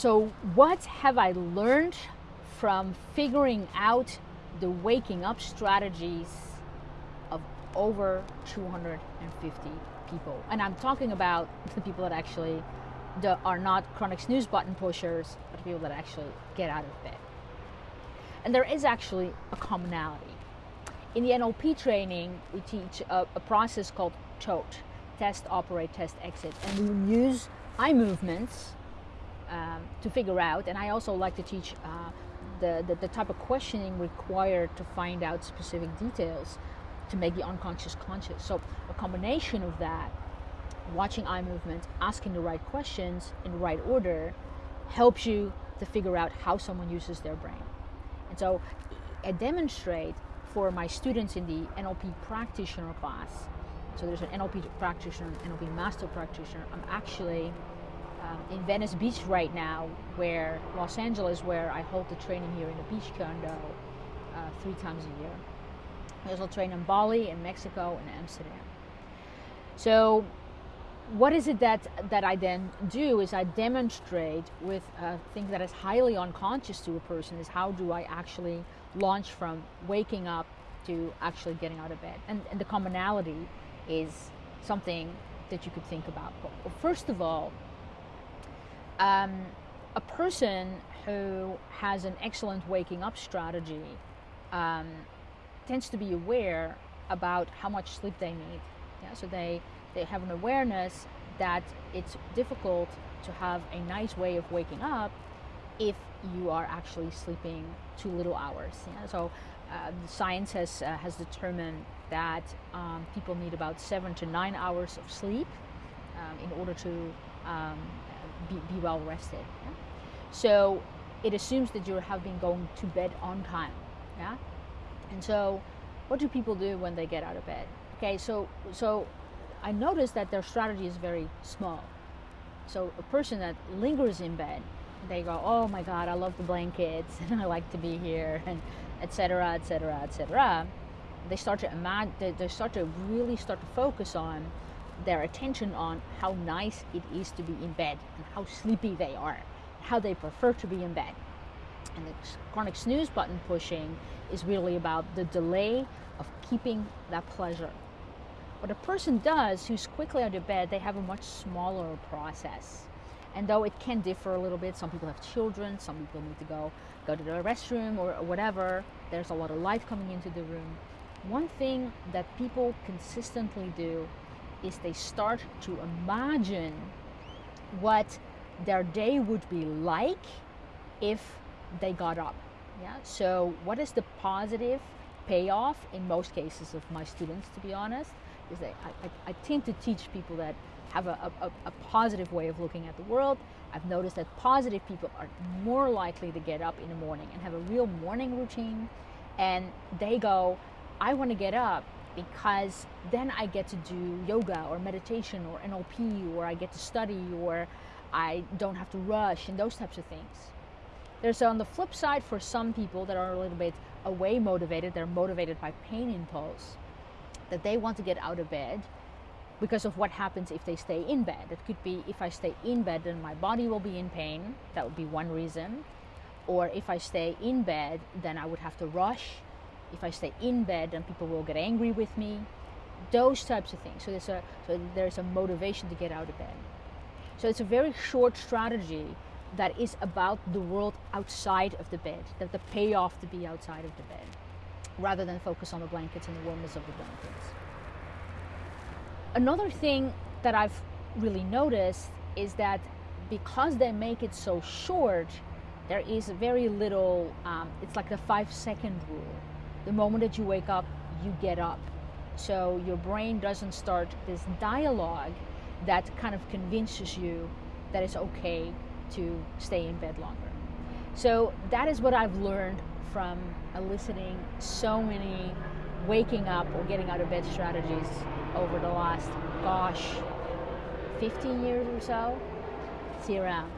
So, what have I learned from figuring out the waking up strategies of over 250 people? And I'm talking about the people that actually the, are not chronic snooze button pushers, but people that actually get out of bed. And there is actually a commonality. In the NLP training, we teach a, a process called TOTE test, operate, test, exit. And we use eye movements um, to figure out. And I also like to teach uh, the, the, the type of questioning required to find out specific details to make the unconscious conscious. So a combination of that, watching eye movement, asking the right questions in the right order, helps you to figure out how someone uses their brain. And so I demonstrate for my students in the NLP practitioner class. So there's an NLP practitioner, NLP master practitioner. I'm actually um, in Venice Beach right now, where Los Angeles, where I hold the training here in the beach condo uh, three times a year. I also train in Bali, in Mexico, and Amsterdam. So what is it that that I then do is I demonstrate with a thing that is highly unconscious to a person is how do I actually launch from waking up to actually getting out of bed and, and the commonality is something that you could think about well, first of all um, a person who has an excellent waking up strategy um, tends to be aware about how much sleep they need yeah so they they have an awareness that it's difficult to have a nice way of waking up if you are actually sleeping too little hours. Yeah? So uh, science has, uh, has determined that um, people need about seven to nine hours of sleep um, in order to um, be, be, well rested. Yeah? So it assumes that you have been going to bed on time. Yeah? And so what do people do when they get out of bed? Okay, so, so I noticed that their strategy is very small. So a person that lingers in bed, they go, "Oh my God, I love the blankets, and I like to be here, and etc., etc., etc." They start to imagine. They, they start to really start to focus on their attention on how nice it is to be in bed and how sleepy they are, how they prefer to be in bed. And the chronic snooze button pushing is really about the delay of keeping that pleasure what a person does who's quickly out of bed, they have a much smaller process. And though it can differ a little bit, some people have children, some people need to go go to the restroom or whatever. There's a lot of light coming into the room. One thing that people consistently do is they start to imagine what their day would be like if they got up. Yeah. So what is the positive payoff in most cases of my students, to be honest? is that I, I, I tend to teach people that have a, a, a, positive way of looking at the world. I've noticed that positive people are more likely to get up in the morning and have a real morning routine. And they go, I want to get up because then I get to do yoga or meditation or NLP or I get to study or I don't have to rush and those types of things. There's on the flip side for some people that are a little bit away motivated, they're motivated by pain impulse that they want to get out of bed because of what happens if they stay in bed. It could be if I stay in bed, then my body will be in pain. That would be one reason. Or if I stay in bed, then I would have to rush. If I stay in bed, then people will get angry with me. Those types of things. So there's a so there's a motivation to get out of bed. So it's a very short strategy that is about the world outside of the bed, that the payoff to be outside of the bed rather than focus on the blankets and the warmness of the blankets. Another thing that I've really noticed is that because they make it so short, there is very little, um, it's like the five second rule. The moment that you wake up, you get up. So your brain doesn't start this dialogue that kind of convinces you that it's okay to stay in bed longer. So that is what I've learned from eliciting so many waking up or getting out of bed strategies over the last, gosh, 15 years or so. See you around.